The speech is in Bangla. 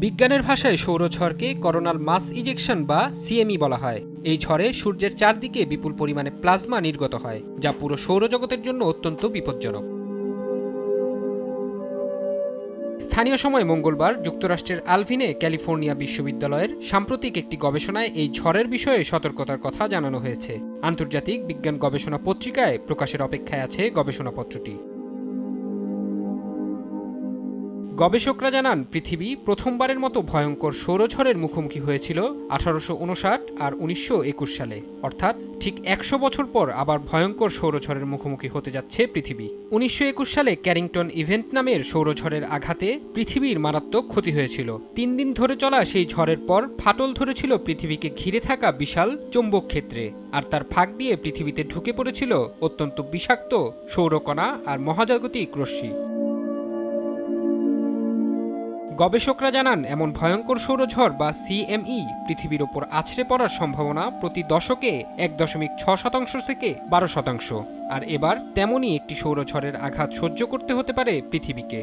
বিজ্ঞানের ভাষায় সৌর সৌরঝড়কে করোনাল মাস ইজেকশন বা সিএমই বলা হয়। এই ঝড়ে সূর্যের চারদিকে বিপুল পরিমাণে প্লাজমা নির্গত হয়, যা পুরো সৌরজগতের জন্য অত্যন্ত বিপজ্জনক। স্থানীয় সময় মঙ্গলবার যুক্তরাষ্ট্রের আলভিনে ক্যালিফোর্নিয়া বিশ্ববিদ্যালয়ের সাম্প্রতিক একটি গবেষণায় এই ঝড়ের বিষয়ে সতর্কতার কথা জানানো হয়েছে। আন্তর্জাতিক বিজ্ঞান গবেষণা পত্রিকায় প্রকাশের অপেক্ষায় আছে গবেষণাপত্রটি। গবেষকরা জানান, পৃথিবী প্রথমবারের মতো ভয়ঙ্কর সৌরঝড়ের মুখোমুখি হয়েছিল আঠারোশো উনষাট আর উনিশশো একুশ সালে। অর্থাৎ ঠিক একশো বছর পর আবার ভয়ঙ্কর সৌরঝড়ের মুখোমুখি হতে যাচ্ছে পৃথিবী। উনিশশো একুশ সালে ক্যারিংটন ইভেন্ট নামের সৌরঝড়ের আঘাতে পৃথিবীর মারাত্মক ক্ষতি হয়েছিল। তিন দিন ধরে চলা সেই ঝড়ের পর ফাটল ধরেছিল পৃথিবীকে ঘিরে থাকা বিশাল চৌম্বক ক্ষেত্রে। আর তার ফাঁক দিয়ে পৃথিবীতে ঢুকে পড়েছিল অত্যন্ত বিষাক্ত সৌরকণা আর মহাজাগতিক রশ্মি। গবেষকরা জানান, এমন ভয়ঙ্কর সৌরঝড় বা সিএমই পৃথিবীর ওপর আছড়ে পড়ার সম্ভাবনা প্রতি দশকে এক দশমিক ছ শতাংশ থেকে বারো শতাংশ। আর এবার তেমনই একটি সৌরঝড়ের আঘাত সহ্য করতে হতে পারে পৃথিবীকে।